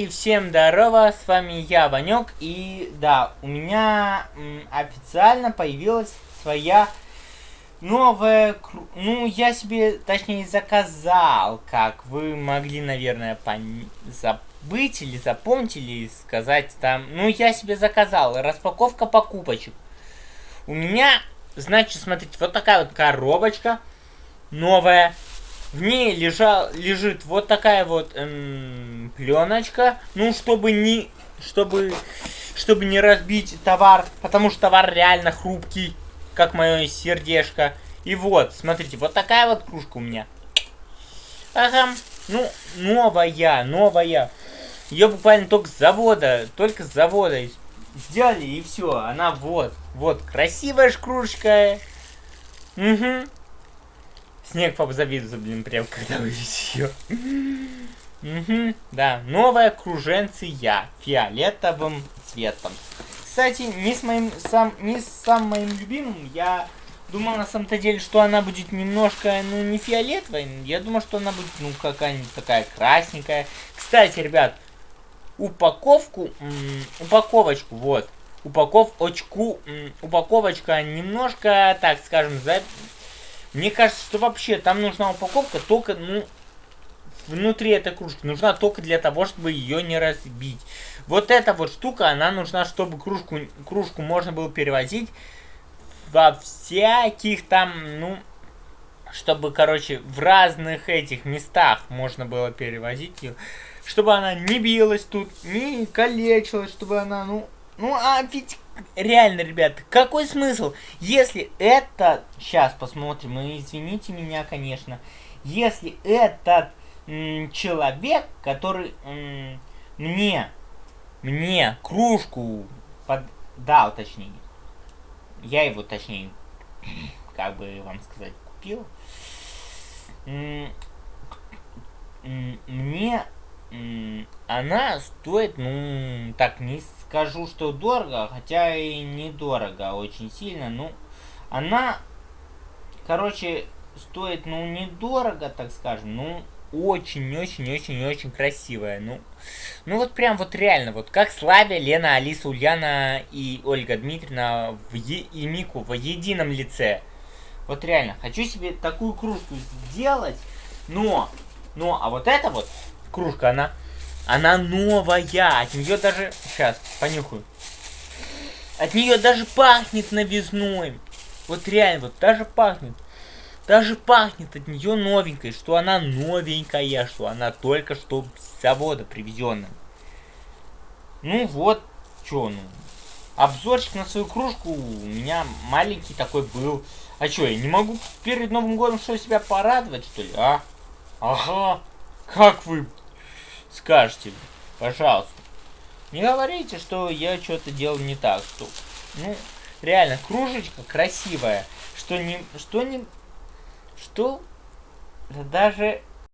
И всем здорово, с вами я, Ванек, и да, у меня м, официально появилась своя новая, ну, я себе, точнее, заказал, как вы могли, наверное, пон... забыть или запомнить, или сказать там, ну, я себе заказал, распаковка покупочек. У меня, значит, смотрите, вот такая вот коробочка новая, в ней лежал, лежит вот такая вот эм, пленочка. Ну, чтобы не, чтобы, чтобы не разбить товар, потому что товар реально хрупкий, как мое сердечко. И вот, смотрите, вот такая вот кружка у меня. Ага, ну, новая, новая. Ее буквально только с завода, только с завода сделали, и все. Она вот, вот, красивая кружка. Угу. Снег позавидуется, блин, прям когда увидишь ее. Угу, да, новая круженция фиолетовым цветом. Кстати, не с моим сам не с самым моим любимым, я думал на самом-то деле, что она будет немножко, ну, не фиолетовая. Я думал, что она будет, ну, какая-нибудь такая красненькая. Кстати, ребят, упаковку, упаковочку, вот, упаковочку, упаковочка немножко, так скажем, за мне кажется, что вообще там нужна упаковка только, ну, внутри этой кружки. Нужна только для того, чтобы ее не разбить. Вот эта вот штука, она нужна, чтобы кружку, кружку можно было перевозить во всяких там, ну, чтобы, короче, в разных этих местах можно было перевозить ее. Чтобы она не билась тут, не калечилась, чтобы она, ну, ну, а ведь реально, ребята, какой смысл? Если это... Сейчас посмотрим, и извините меня, конечно. Если этот человек, который мне, мне кружку поддал, точнее, я его, точнее, как бы вам сказать, купил, мне она стоит, ну, так не скажу, что дорого, хотя и недорого очень сильно, ну, она, короче, стоит, ну, недорого, так скажем, ну, очень-очень-очень-очень красивая, ну, ну, вот прям вот реально, вот как Славя, Лена, Алиса, Ульяна и Ольга Дмитриевна в е и Мику в едином лице. Вот реально, хочу себе такую кружку сделать, но, но, а вот эта вот кружка, она, она новая. От нее даже, сейчас, понюхаю. От нее даже пахнет новизной. Вот реально, вот даже пахнет. Даже пахнет от нее новенькой, что она новенькая, что она только что с завода привезенная. Ну вот, что, ну. Обзорчик на свою кружку у меня маленький такой был. А что, я не могу перед Новым годом что себя порадовать, что ли, а? Ага, как вы скажете, пожалуйста. Не говорите, что я что-то делал не так. Что, ну, реально, кружечка красивая. Что не... Что не... Что... даже